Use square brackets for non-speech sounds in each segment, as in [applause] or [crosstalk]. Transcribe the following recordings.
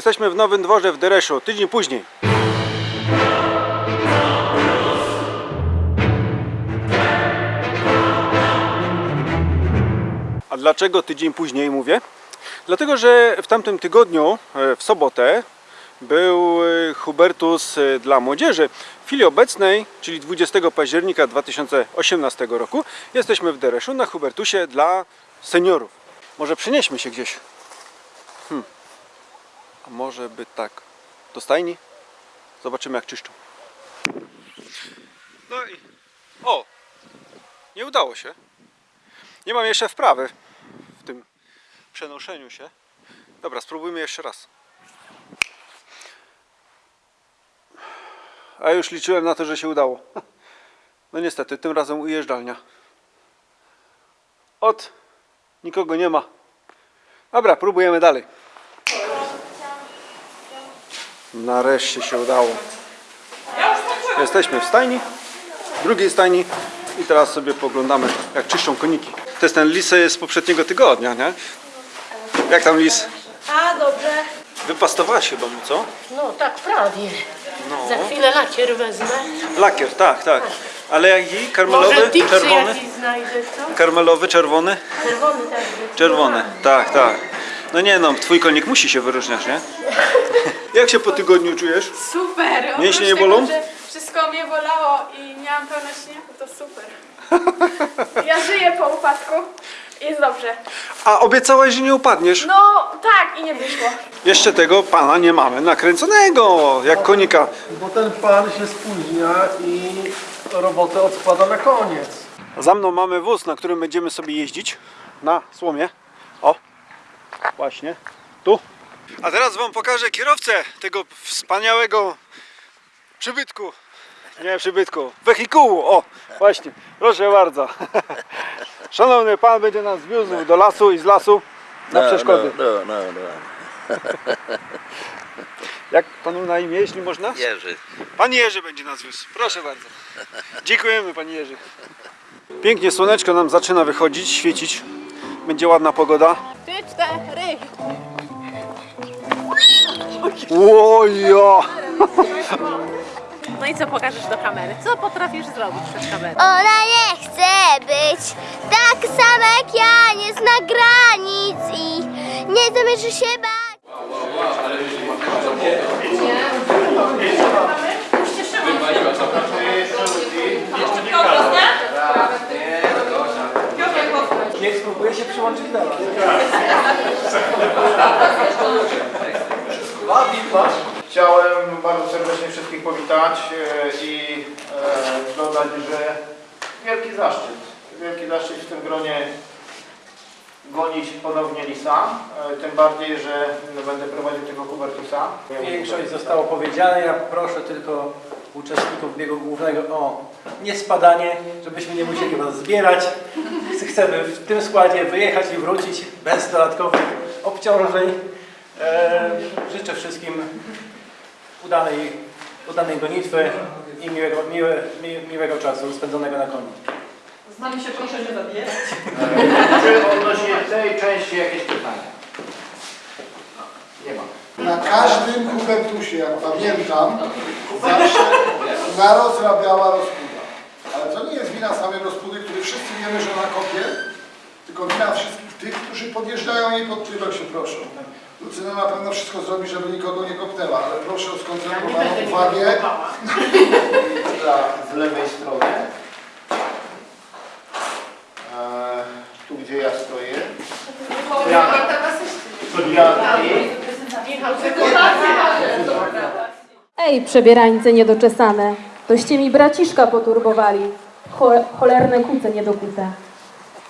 Jesteśmy w Nowym Dworze w Dereszu, tydzień później. A dlaczego tydzień później mówię? Dlatego, że w tamtym tygodniu, e, w sobotę, był e, Hubertus e, dla młodzieży. W chwili obecnej, czyli 20 października 2018 roku, jesteśmy w Dereszu na Hubertusie dla seniorów. Może przenieśmy się gdzieś. Hmm. Może by tak do stajni? Zobaczymy jak czyszczą. No i... O! Nie udało się. Nie mam jeszcze wprawy w tym przenoszeniu się. Dobra, spróbujmy jeszcze raz. A już liczyłem na to, że się udało. No niestety, tym razem ujeżdżalnia. Od nikogo nie ma. Dobra, próbujemy dalej. Nareszcie się udało. Jesteśmy w stajni, w drugiej stajni i teraz sobie poglądamy jak czyszczą koniki. To jest ten lis z poprzedniego tygodnia, nie? Jak tam lis? A, dobrze. Wypastowałaś chyba mu, co? No tak prawie. No. Za chwilę lakier wezmę. Lakier, tak, tak. Ale jaki? Może Karmelowy? Czerwony? znajdę? Karmelowy, czerwony? Czerwony tak. Czerwony, tak, tak. No nie no, twój konik musi się wyróżniać, nie? Jak się po tygodniu czujesz? Super! Mięśnie Oprócz nie tego, bolą? że wszystko mnie bolało i miałam pełno śniegu, to super. Ja żyję po upadku. Jest dobrze. A obiecałaś, że nie upadniesz. No tak i nie wyszło. Jeszcze tego pana nie mamy nakręconego, jak konika. Bo ten pan się spóźnia i robotę odkłada na koniec. Za mną mamy wóz, na którym będziemy sobie jeździć na słomie. O, właśnie, tu. A teraz wam pokażę kierowcę tego wspaniałego przybytku. Nie przybytku, wehikułu. O, właśnie, proszę bardzo. [laughs] Szanowny pan będzie nas wiózł do lasu i z lasu na przeszkody. No, no, no, no. [laughs] Jak panu na imię, jeśli można? Jerzy. Pan Jerzy będzie nas wiózł. Proszę bardzo. Dziękujemy panie Jerzy. Pięknie słoneczko nam zaczyna wychodzić, świecić. Będzie ładna pogoda. Trzy, cztery. Łojo! No i co pokażesz do kamery? Co potrafisz zrobić przed kamerą? Ona nie chce być tak sama jak ja, nie zna granic i nie zamierzy się bać. Do nas. Chciałem bardzo serdecznie wszystkich powitać e, i e, dodać, że wielki zaszczyt, wielki zaszczyt w tym gronie gonić ponownie Lisa, e, tym bardziej, że będę prowadził tego Hubertusa. Większość zostało powiedziane, ja proszę tylko uczestników biegu głównego o niespadanie, żebyśmy nie musieli was zbierać. Chcemy w tym składzie wyjechać i wrócić bez dodatkowych obciążeń. E, życzę wszystkim udanej, udanej gonitwy i miłego, miłe, mi, miłego czasu spędzonego na koniu. Czy odnośnie tej części jakieś pytania? Nie ma. Na każdym kubertusie, jak pamiętam, zawsze to nie jest wina samej rozpudy, który wszyscy wiemy, że ona kopie, tylko wina wszystkich tych, którzy podjeżdżają jej pod tyłek się proszą. Lucyna na pewno wszystko zrobi, żeby nikogo nie kopnęła, ale proszę o skoncentrowaną uwagę. Dla z lewej strony. E, tu gdzie ja stoję. Ja, ja Ej, przebierańce niedoczesane, toście mi braciszka poturbowali, Cho- cholerne kuce niedokute.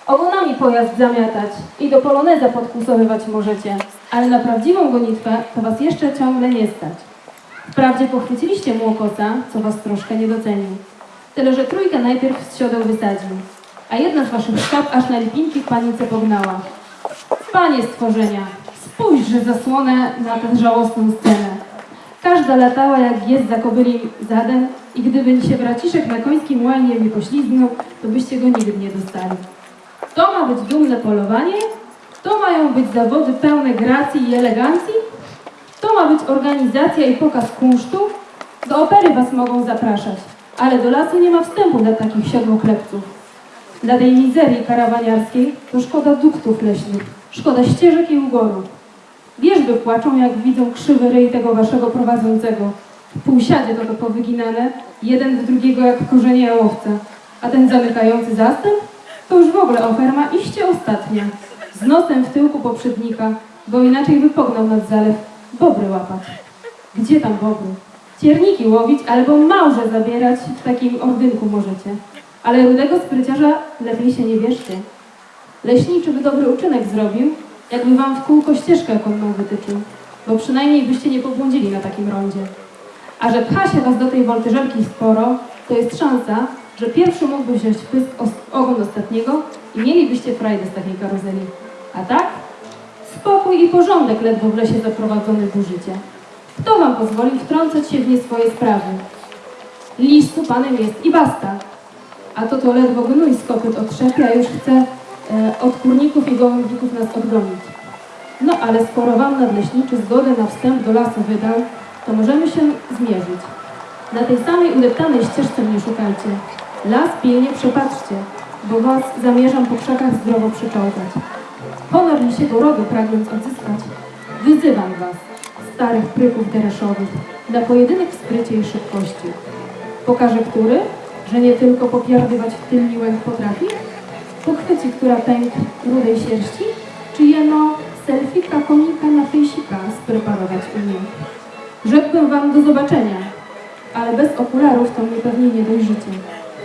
Ogonami pojazd zamiatać i do poloneza podkusowywać możecie, ale na prawdziwą gonitwę to was jeszcze ciągle nie stać. Wprawdzie pochwyciliście młokosa, co was troszkę nie docenił. Tyle, że trójkę najpierw z siodeł wysadził, a jedna z waszych sztab aż na lipinki w panice pognała. Panie stworzenia, spójrzże zasłonę na tę żałosną scenę. Każda latała jak jest za kobyli zaden i gdyby się braciszek na końskim łajnie nie poślizgnął, to byście go nigdy nie dostali. To ma być dumne polowanie? To mają być zawody pełne gracji i elegancji? To ma być organizacja i pokaz kunsztu? Do opery was mogą zapraszać, ale do lasu nie ma wstępu dla takich siodłoklepców. Dla tej mizerii karawaniarskiej to szkoda duktów leśnych, szkoda ścieżek i ugorów. Wierzby płaczą, jak widzą krzywy ryj tego waszego prowadzącego. W półsiadzie to to powyginane, jeden w drugiego jak korzenie jałowca. A ten zamykający zastęp? To już w ogóle oferma iście ostatnia. Z nosem w tyłku poprzednika, bo inaczej by pognał nad zalew bobry łapać. Gdzie tam bobry? Cierniki łowić albo małże zabierać w takim ordynku możecie. Ale rudego spryciarza lepiej się nie bierzcie. Leśniczy by dobry uczynek zrobił, jakby wam w kółko ścieżkę konną wytyczył, bo przynajmniej byście nie pobłądzili na takim rondzie. A że pcha się was do tej woltyżerki sporo, to jest szansa, że pierwszy mógłby wziąć pysk ogon ostatniego i mielibyście frajdę z takiej karuzeli. A tak? Spokój i porządek ledwo w lesie zaprowadzony burzycie. Kto wam pozwolił wtrącać się w nie swoje sprawy? Listu panem jest i basta. A to to ledwo gnój z kopyt otrzepia, już chce od kurników i gołębików nas odgonić. No ale skoro wam nadleśniczy zgodę na wstęp do lasu wydał, to możemy się zmierzyć. Na tej samej udeptanej ścieżce mnie szukajcie. Las pilnie przepatrzcie, bo was zamierzam po krzakach zdrowo przyczołgać. Honor lisiego rodu pragnąc odzyskać, wyzywam was, starych pryków dereszowych, na pojedynek w sprycie i szybkości. Pokażę który, że nie tylko popierdywać w tylni łęk potrafi? Pochwyci, która pęk rudej sierści, czy jeno selfika konika na fejsika spreparować umie. Rzekłbym wam do zobaczenia, ale bez okularów to mnie pewnie nie dojrzycie,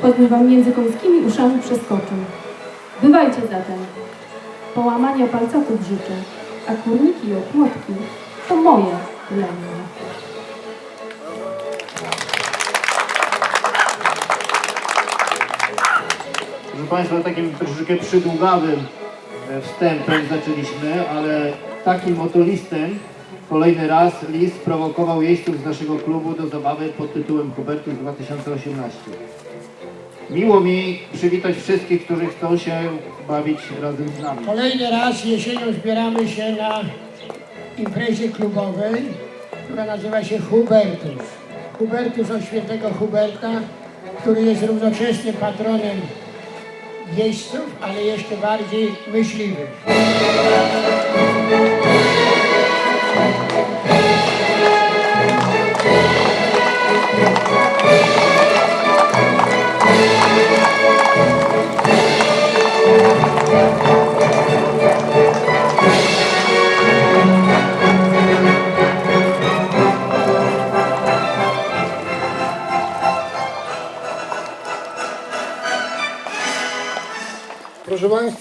choćbym wam między końskimi uszami przeskoczył. Bywajcie zatem. Połamania palcatów życzę, a kurniki i okłotki to moje lenie. Proszę Państwa, takim troszeczkę przydługawym e, wstępem zaczęliśmy, ale takim oto listem kolejny raz list prowokował jeźdźców z naszego klubu do zabawy pod tytułem Hubertus 2018. Miło mi przywitać wszystkich, którzy chcą się bawić razem z nami. Kolejny raz jesienią zbieramy się na imprezie klubowej, która nazywa się Hubertus. Hubertus od świętego Huberta, który jest równocześnie patronem jeźdźców, ale jeszcze bardziej myśliwych.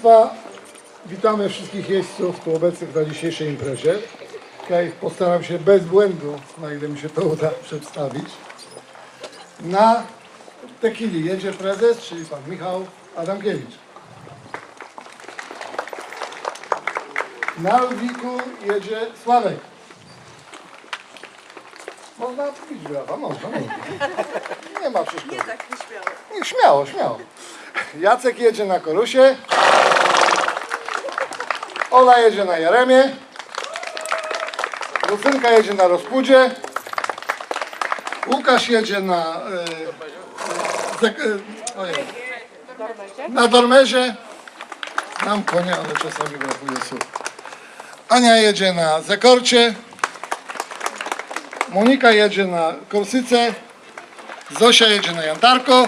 Państwa, witamy wszystkich jeźdźców tu obecnych na dzisiejszej imprezie. Okay, postaram się bez błędu, na ile mi się to uda, przedstawić. Na Tekili jedzie prezes, czyli pan Michał Adamkiewicz. Na Lwiku jedzie Sławek. Można pić brawa, można, można. Nie ma przeszkody. Nie tak, nie śmiało. Nie, śmiało, śmiało. Jacek jedzie na Korusie. Ola jedzie na Jaremie. Lucynka jedzie na Rozpudzie. Łukasz jedzie na... E, e, na Dormerze. Mam konia, ale czasami brakuje słów. Ania jedzie na Zekorcie. Monika jedzie na Korsyce. Zosia jedzie na Jantarko.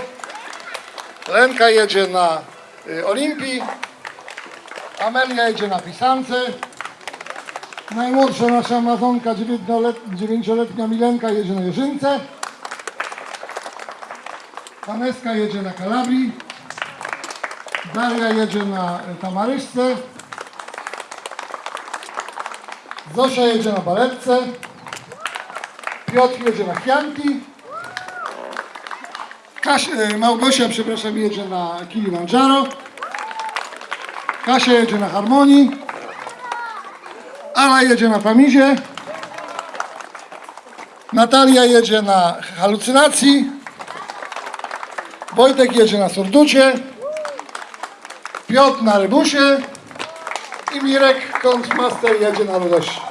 Lenka jedzie na y, Olimpii, Amelia jedzie na Pisance, najmłodsza nasza Amazonka, 9-letnia Milenka jedzie na Jeżynce, Waneska jedzie na Kalabrii, Daria jedzie na y, Tamaryszce, Zosia jedzie na Baletce, Piotr jedzie na Chianti, Kasia, e, Małgosia, przepraszam, jedzie na Kilimandżaro. Kasia jedzie na Harmonii. Ala jedzie na Pamizie. Natalia jedzie na Halucynacji. Wojtek jedzie na Surducie. Piotr na Rybusie. I Mirek, Kątmaster, jedzie na Ludości.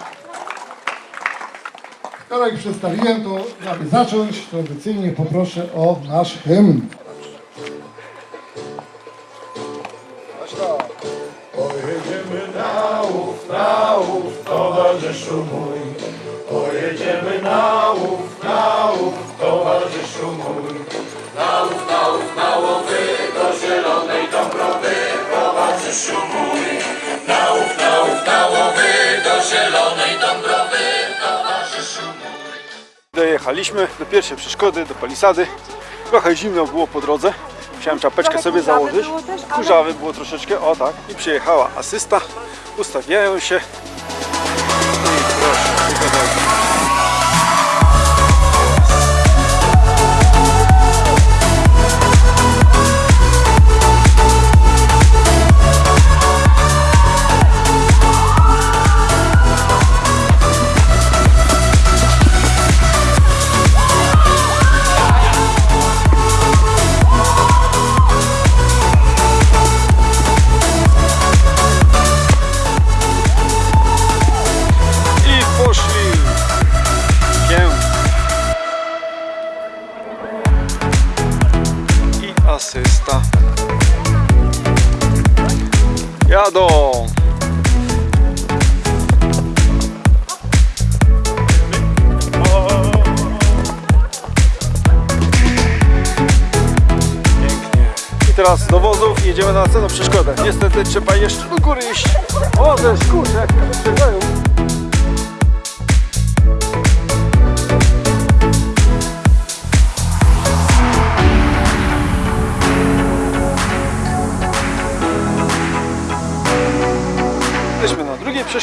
Skoro ich przedstawiłem, to aby zacząć, tradycyjnie poproszę o nasz hymn. Pojedziemy na łów, na łów, towarzyszu mój. Pojedziemy na łów, na łów, towarzyszu mój. Na łów, na łów, na łowy, do zielonej Dąbrowy, towarzyszu mój. Dojechaliśmy do pierwszej przeszkody, do palisady. Trochę zimno było po drodze. Musiałem czapeczkę sobie założyć. Kurzawy było troszeczkę, o tak. I przyjechała asysta. Ustawiają się. Pięknie. I teraz do wozów jedziemy na następną przeszkodę. Niestety trzeba jeszcze do góry iść. O, ze szkurze, jak wyprzedzają.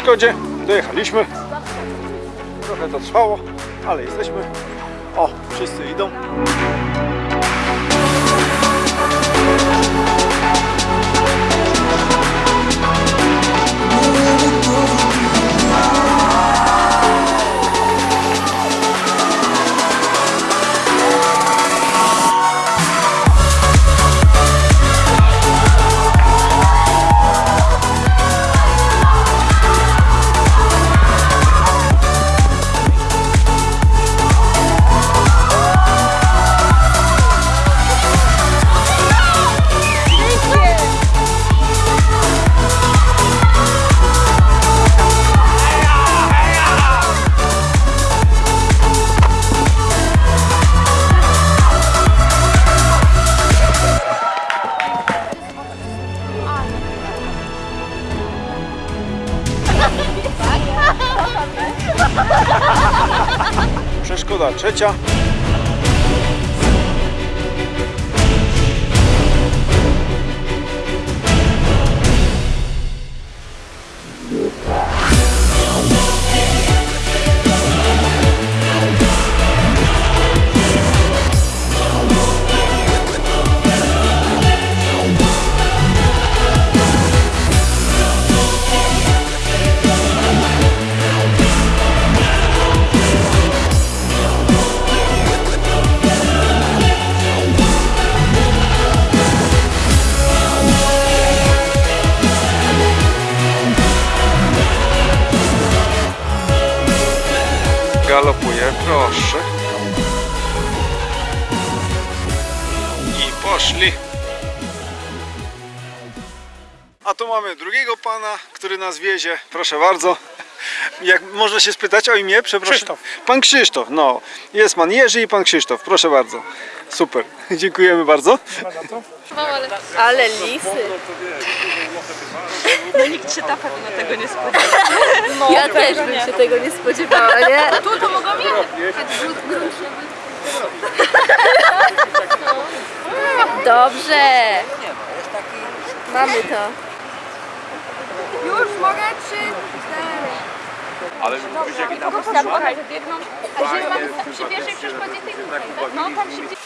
Przeszkodzie, dojechaliśmy. Trochę to trwało, ale jesteśmy. O, wszyscy idą. 加. Nas wiezie. Proszę bardzo. Jak można się spytać o imię? Przepraszam. Krzysztof. Pan Krzysztof, no. Jest pan Jerzy i pan Krzysztof. Proszę bardzo. Super. [laughs] Dziękujemy bardzo. Ale lisy. [laughs] No nikt się na pewno tego nie spodziewał. No, ja też bym się tego nie spodziewała, nie? Tu to mogą jechać. Dobrze. Mamy to. Już mogę? Trzy, cztery. Ale widzisz jaki tam Tam biegną. A że mam przy pierwszej przeszkodzie tej tutaj, tak? No tam się gdzieś...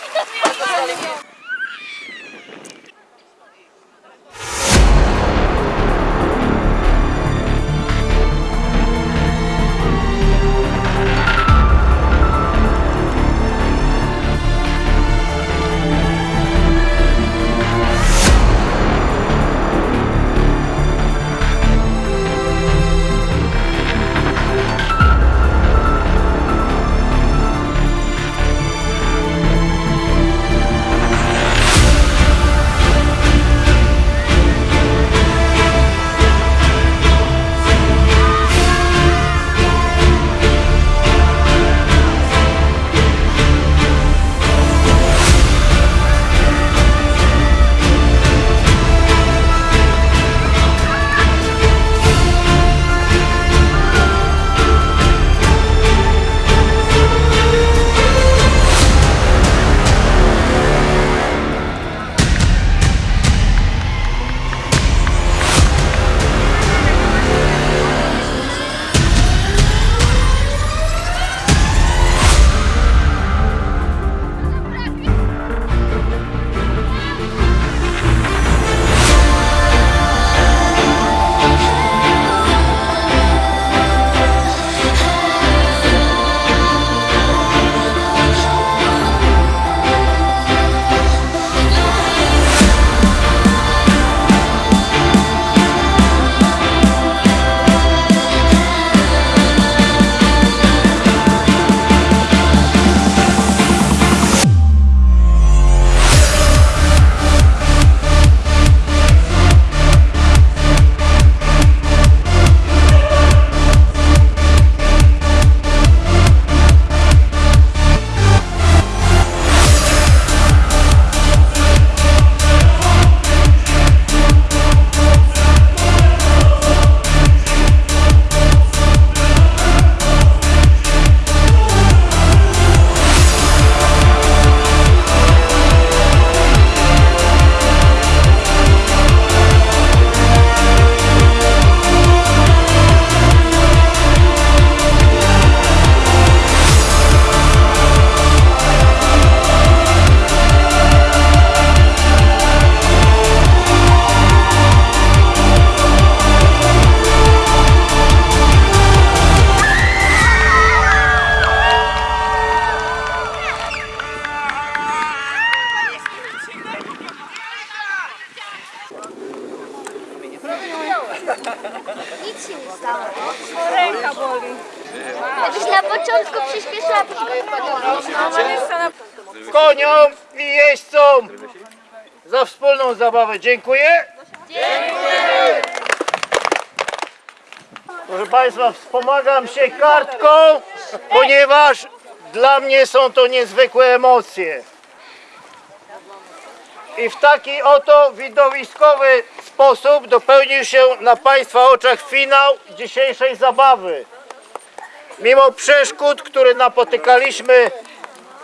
zabawę. Dziękuję. Proszę Państwa, wspomagam się kartką, ponieważ dla mnie są to niezwykłe emocje. I w taki oto widowiskowy sposób dopełnił się na Państwa oczach finał dzisiejszej zabawy. Mimo przeszkód, które napotykaliśmy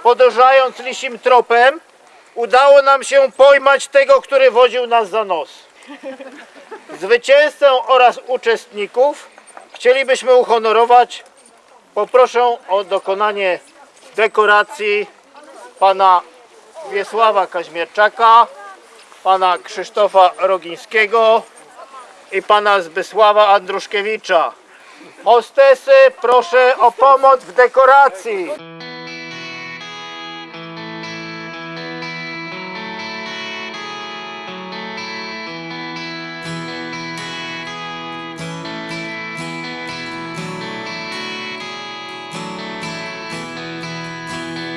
podążając lisim tropem, udało nam się pojmać tego, który wodził nas za nos. Zwycięzcę oraz uczestników chcielibyśmy uhonorować. Poproszę o dokonanie dekoracji pana Wiesława Kaźmierczaka, pana Krzysztofa Rogińskiego i pana Zbysława Andruszkiewicza. Hostesy, proszę o pomoc w dekoracji.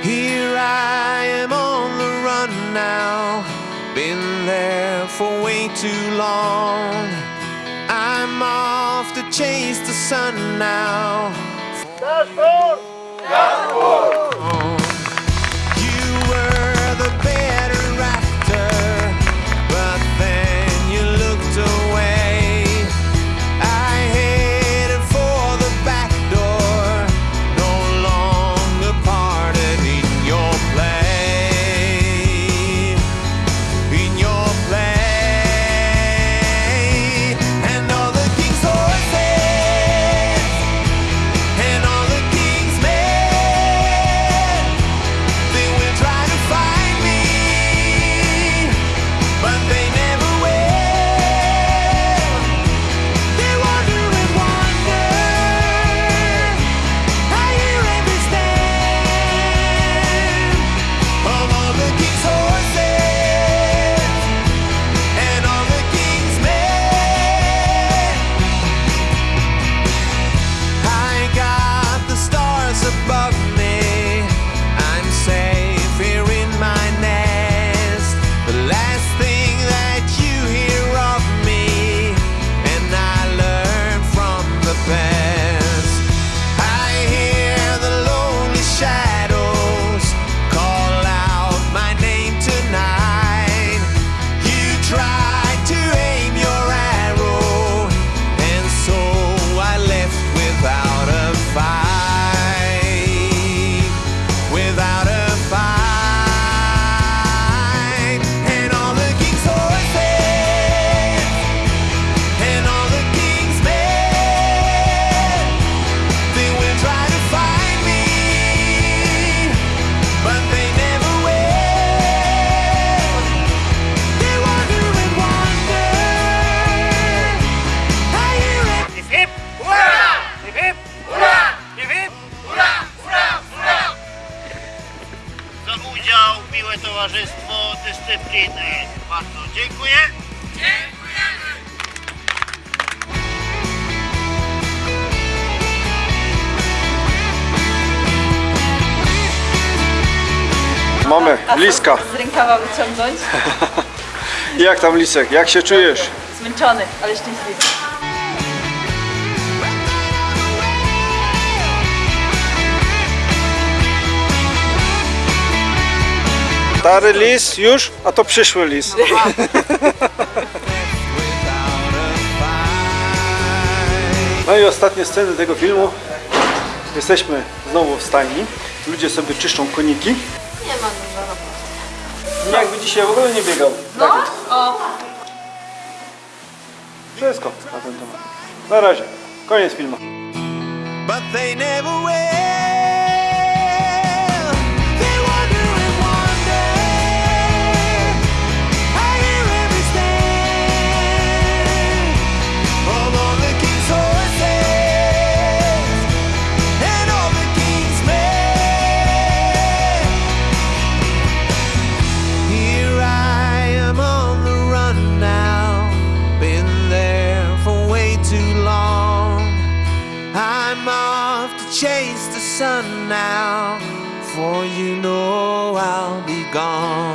Here I am on the run now. Been there for way too long. I'm off to chase the sun now. You Mamy liska. Z rękawa wyciągnąć. [laughs] Jak tam lisek? Jak się czujesz? Zmęczony, ale szczęśliwy. Stary lis już, a to przyszły lis. No i ostatnie sceny tego filmu. Jesteśmy znowu w stajni. Ludzie sobie czyszczą koniki. Nie ma dużo roboty. Jakby dzisiaj w ogóle nie biegał. No, o, Wszystko na ten temat. Na razie. Koniec filmu. but they never will. before you know I'll be gone.